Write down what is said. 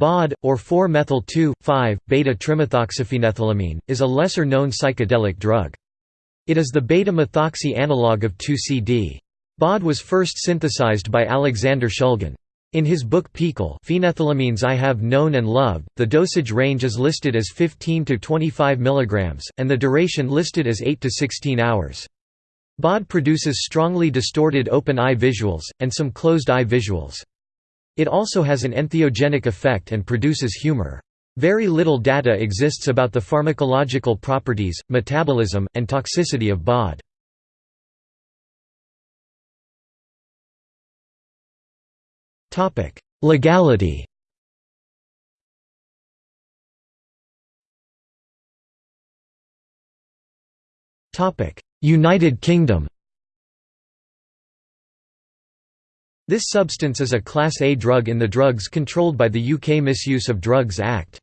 BOD, or 4-methyl-2,5-beta-trimethoxyphenethylamine, is a lesser-known psychedelic drug. It is the beta-methoxy analog of 2,4-CD. BOD was first synthesized by Alexander Shulgin. In his book PiHKAL Phenethylamines I Have Known and Loved, the dosage range is listed as 15 to 25 mg, and the duration listed as 8 to 16 hours. BOD produces strongly distorted open-eye visuals, and some closed-eye visuals. It also has an entheogenic effect and produces humor. Very little data exists about the pharmacological properties, metabolism, and toxicity of BOD. Legality United Kingdom This substance is a Class A drug in the Drugs Controlled by the UK Misuse of Drugs Act.